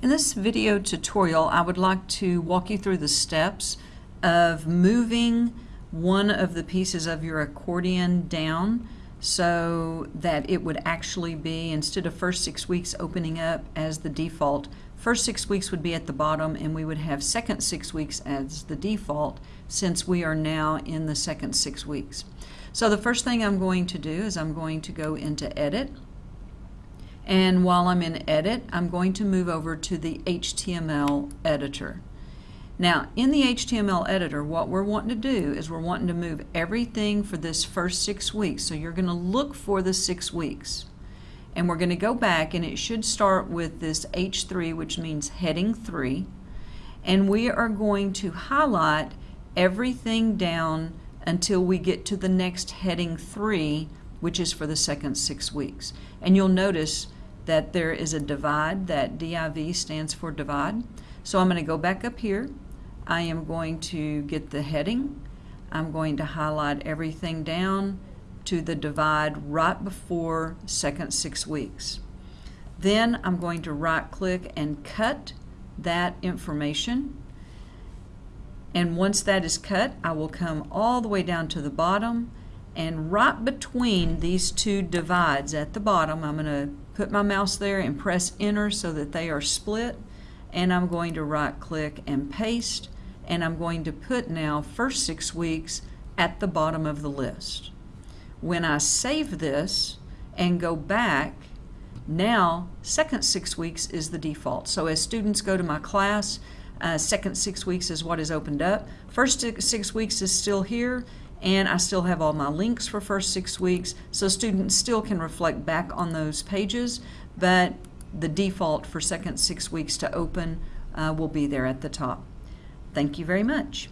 In this video tutorial, I would like to walk you through the steps of moving one of the pieces of your accordion down so that it would actually be, instead of first six weeks opening up as the default, first six weeks would be at the bottom and we would have second six weeks as the default since we are now in the second six weeks. So the first thing I'm going to do is I'm going to go into Edit and while I'm in Edit, I'm going to move over to the HTML editor. Now, in the HTML editor, what we're wanting to do is we're wanting to move everything for this first six weeks. So you're going to look for the six weeks. And we're going to go back, and it should start with this H3, which means heading 3. And we are going to highlight everything down until we get to the next heading 3, which is for the second six weeks. And you'll notice that there is a divide, that DIV stands for divide. So I'm going to go back up here. I am going to get the heading. I'm going to highlight everything down to the divide right before second six weeks. Then I'm going to right click and cut that information. And once that is cut, I will come all the way down to the bottom and right between these two divides at the bottom, I'm going to put my mouse there and press enter so that they are split. And I'm going to right click and paste. And I'm going to put now first six weeks at the bottom of the list. When I save this and go back, now second six weeks is the default. So as students go to my class, uh, second six weeks is what is opened up. First six weeks is still here and I still have all my links for first six weeks so students still can reflect back on those pages but the default for second six weeks to open uh, will be there at the top. Thank you very much.